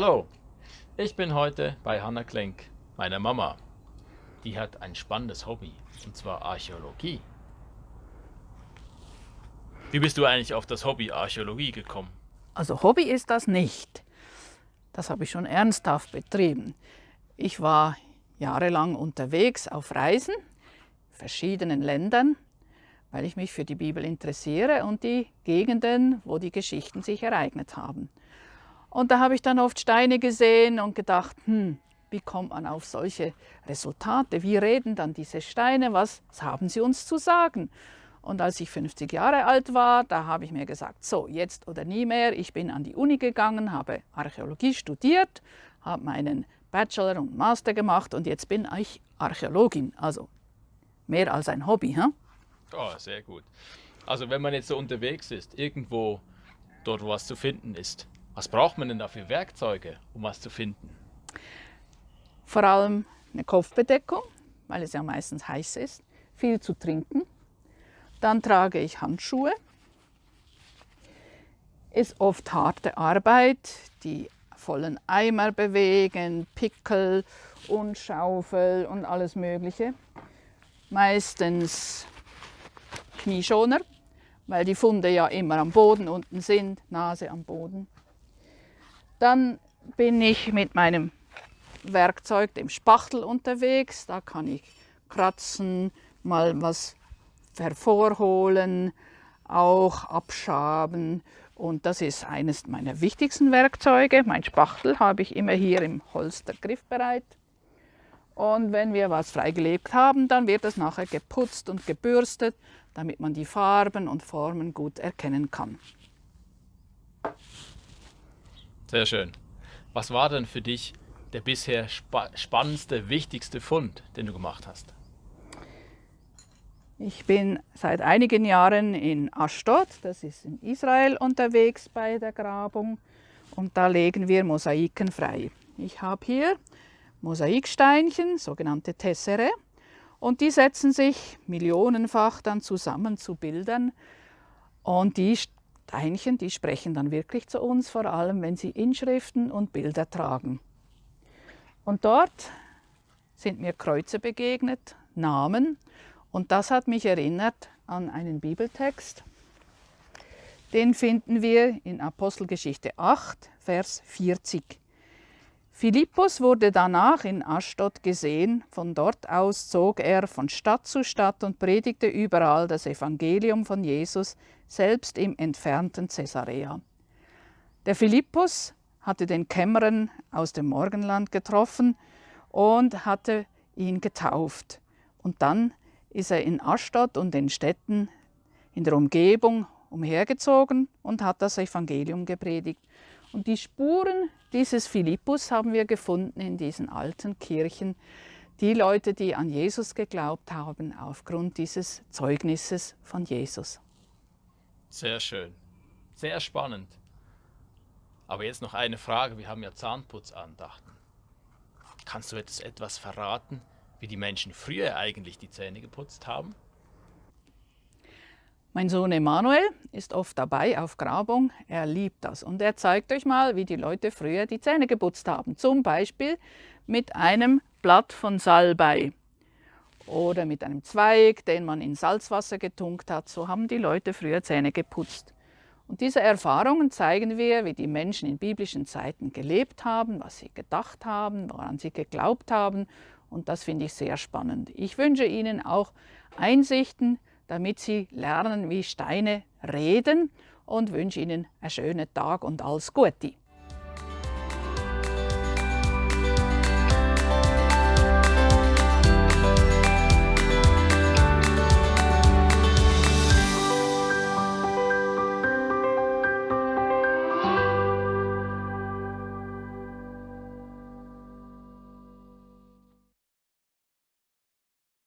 Hallo, ich bin heute bei Hanna Klenk, meiner Mama. Die hat ein spannendes Hobby, und zwar Archäologie. Wie bist du eigentlich auf das Hobby Archäologie gekommen? Also Hobby ist das nicht. Das habe ich schon ernsthaft betrieben. Ich war jahrelang unterwegs auf Reisen, in verschiedenen Ländern, weil ich mich für die Bibel interessiere und die Gegenden, wo die Geschichten sich ereignet haben. Und da habe ich dann oft Steine gesehen und gedacht, hm, wie kommt man auf solche Resultate? Wie reden dann diese Steine? Was haben sie uns zu sagen? Und als ich 50 Jahre alt war, da habe ich mir gesagt, so, jetzt oder nie mehr. Ich bin an die Uni gegangen, habe Archäologie studiert, habe meinen Bachelor und Master gemacht und jetzt bin ich Archäologin. Also mehr als ein Hobby. Hm? Oh, sehr gut. Also wenn man jetzt so unterwegs ist, irgendwo dort was zu finden ist, was braucht man denn da für Werkzeuge, um was zu finden? Vor allem eine Kopfbedeckung, weil es ja meistens heiß ist, viel zu trinken. Dann trage ich Handschuhe. Ist oft harte Arbeit, die vollen Eimer bewegen, Pickel und Schaufel und alles Mögliche. Meistens Knieschoner, weil die Funde ja immer am Boden unten sind, Nase am Boden. Dann bin ich mit meinem Werkzeug, dem Spachtel, unterwegs. Da kann ich kratzen, mal was hervorholen, auch abschaben. Und das ist eines meiner wichtigsten Werkzeuge. Mein Spachtel habe ich immer hier im Holster griffbereit. Und wenn wir was freigelegt haben, dann wird das nachher geputzt und gebürstet, damit man die Farben und Formen gut erkennen kann. Sehr schön. Was war denn für dich der bisher spa spannendste, wichtigste Fund, den du gemacht hast? Ich bin seit einigen Jahren in Ashdod, das ist in Israel, unterwegs bei der Grabung und da legen wir Mosaiken frei. Ich habe hier Mosaiksteinchen, sogenannte Tessere, und die setzen sich millionenfach dann zusammen zu Bildern und die Steinchen, die sprechen dann wirklich zu uns, vor allem wenn sie Inschriften und Bilder tragen. Und dort sind mir Kreuze begegnet, Namen, und das hat mich erinnert an einen Bibeltext. Den finden wir in Apostelgeschichte 8, Vers 40. Philippus wurde danach in Aschdod gesehen. Von dort aus zog er von Stadt zu Stadt und predigte überall das Evangelium von Jesus, selbst im entfernten Caesarea. Der Philippus hatte den Kämmerer aus dem Morgenland getroffen und hatte ihn getauft. Und dann ist er in Aschdod und den Städten in der Umgebung umhergezogen und hat das Evangelium gepredigt. Und die Spuren dieses Philippus haben wir gefunden in diesen alten Kirchen. Die Leute, die an Jesus geglaubt haben, aufgrund dieses Zeugnisses von Jesus. Sehr schön. Sehr spannend. Aber jetzt noch eine Frage. Wir haben ja Zahnputzandachten. Kannst du jetzt etwas verraten, wie die Menschen früher eigentlich die Zähne geputzt haben? Mein Sohn Emanuel ist oft dabei auf Grabung. Er liebt das und er zeigt euch mal, wie die Leute früher die Zähne geputzt haben. Zum Beispiel mit einem Blatt von Salbei oder mit einem Zweig, den man in Salzwasser getunkt hat. So haben die Leute früher Zähne geputzt. Und diese Erfahrungen zeigen wir, wie die Menschen in biblischen Zeiten gelebt haben, was sie gedacht haben, woran sie geglaubt haben. Und das finde ich sehr spannend. Ich wünsche Ihnen auch Einsichten, damit sie lernen, wie Steine reden und wünsche Ihnen einen schönen Tag und alles Gute.